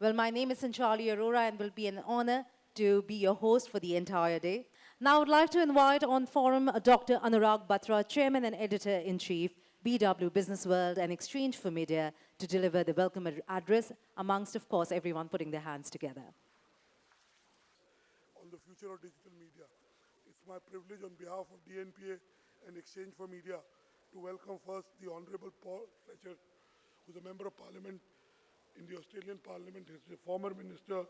Well, my name is Sanchali Arora and will be an honor to be your host for the entire day. Now, I would like to invite on forum uh, Dr. Anurag Batra, Chairman and Editor-in-Chief, BW Business World and Exchange for Media, to deliver the welcome ad- address, amongst, of course, everyone putting their hands together. on the future of digital media. It's my privilege on behalf of DNPA and Exchange for Media to welcome first the Honorable Paul Fletcher, who's a Member of Parliament in the Australian Parliament. He's a former minister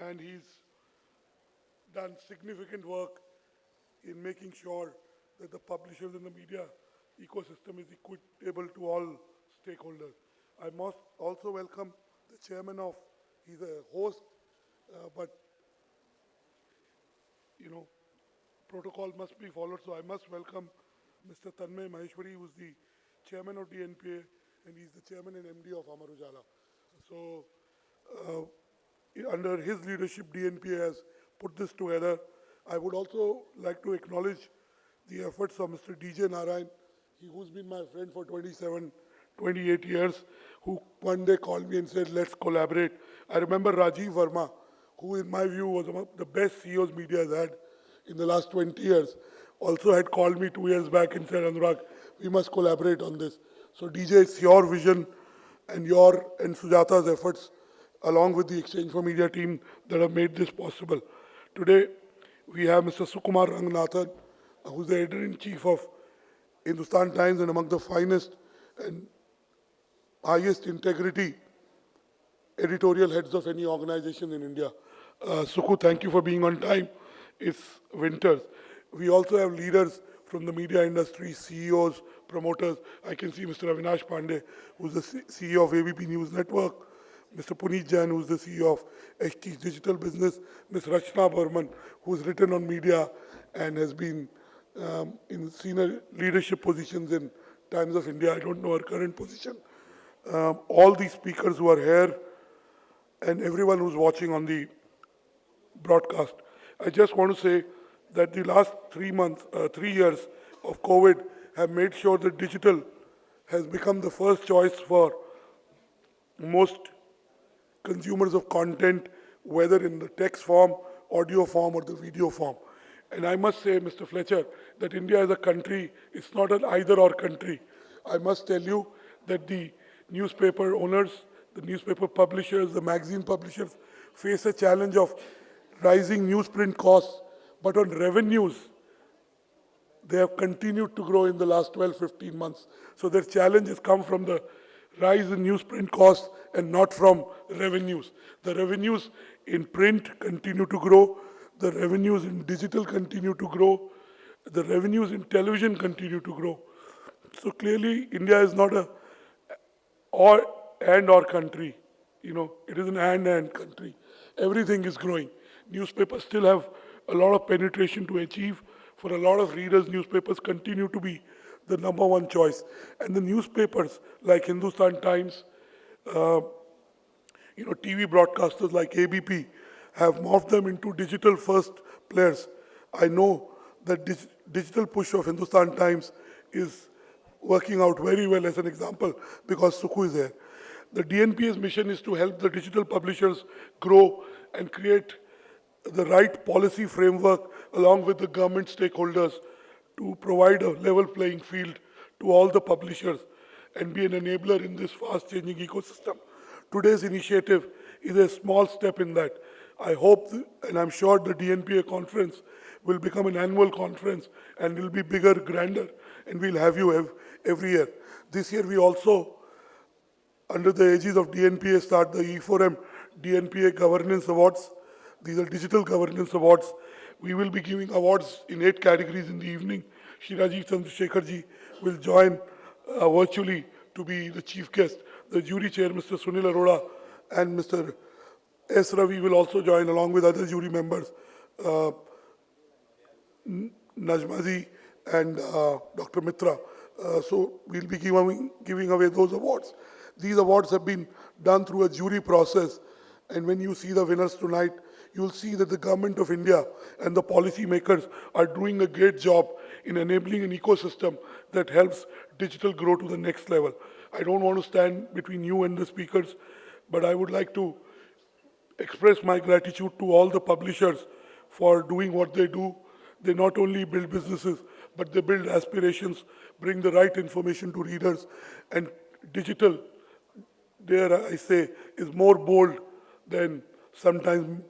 and he's done significant work in making sure that the publishers and the media ecosystem is equitable to all stakeholders. I must also welcome the chairman of, he's a host, uh, but you know, protocol must be followed. So I must welcome Mr. Tanmay Maheshwari, who's the chairman of DNPA, and he's the chairman and MD of Amar Ujala. So uh, under his leadership, DNP has put this together. I would also like to acknowledge the efforts of Mr. DJ Narayan, who's been my friend for 27, 28 years, who one day called me and said, let's collaborate. I remember Rajiv Verma, who in my view was of the best CEOs media has had in the last 20 years, also had called me two years back and said, Anurag, we must collaborate on this. So DJ, it's your vision and your and Sujata's efforts along with the Exchange for Media team that have made this possible. Today, we have Mr. Sukumar Ranganathan, who's the editor-in-chief of Hindustan Times and among the finest and highest integrity editorial heads of any organization in India. Uh, Sukhu, thank you for being on time. It's winters. We also have leaders from the media industry, CEOs, promoters. I can see Mr. Avinash Pandey, who's the C- CEO of ABP News Network, Mr. Puneet Jain, who's the CEO of HT's Digital Business, Ms. Rachna Burman, who's written on media and has been um, in senior leadership positions in Times of India. I don't know her current position. Um, all these speakers who are here and everyone who's watching on the broadcast. I just want to say that the last three months, uh, three years of COVID have made sure that digital has become the first choice for most consumers of content, whether in the text form, audio form, or the video form. And I must say, Mr. Fletcher, that India as a country, it's not an either or country. I must tell you that the newspaper owners, the newspaper publishers, the magazine publishers face a challenge of rising newsprint costs, but on revenues, they have continued to grow in the last 12, 15 months. So their challenge has come from the rise in newsprint costs and not from revenues. The revenues in print continue to grow. The revenues in digital continue to grow. The revenues in television continue to grow. So clearly, India is not a or and or country. You know, it is an and and country. Everything is growing. Newspapers still have a lot of penetration to achieve. For a lot of readers, newspapers continue to be the number one choice. And the newspapers like Hindustan Times, uh, you know, TV broadcasters like ABP have morphed them into digital first players. I know that dig- digital push of Hindustan Times is working out very well as an example because Sukhu is there. The DNPA's mission is to help the digital publishers grow and create the right policy framework along with the government stakeholders to provide a level playing field to all the publishers and be an enabler in this fast changing ecosystem. Today's initiative is a small step in that. I hope and I'm sure the DNPA conference will become an annual conference and will be bigger, grander, and we'll have you ev- every year. This year we also under the aegis of DNPA start the E4M DNPA Governance Awards. These are digital governance awards. We will be giving awards in eight categories in the evening. Shri Rajeev Chandrasekhar will join uh, virtually to be the chief guest. The jury chair, Mr. Sunil Arora, and Mr. S. Ravi will also join along with other jury members. Uh, Najmazi and uh, Dr. Mitra. Uh, so we'll be giving, giving away those awards. These awards have been done through a jury process. And when you see the winners tonight, you'll see that the government of India and the policymakers are doing a great job in enabling an ecosystem that helps digital grow to the next level. I don't want to stand between you and the speakers, but I would like to express my gratitude to all the publishers for doing what they do. They not only build businesses, but they build aspirations, bring the right information to readers, and digital, dare I say, is more bold than sometimes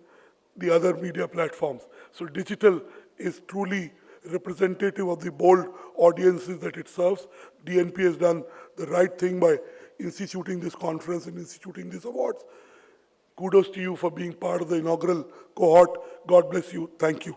the other media platforms. So digital is truly representative of the bold audiences that it serves. DNP has done the right thing by instituting this conference and instituting these awards. Kudos to you for being part of the inaugural cohort. God bless you. Thank you.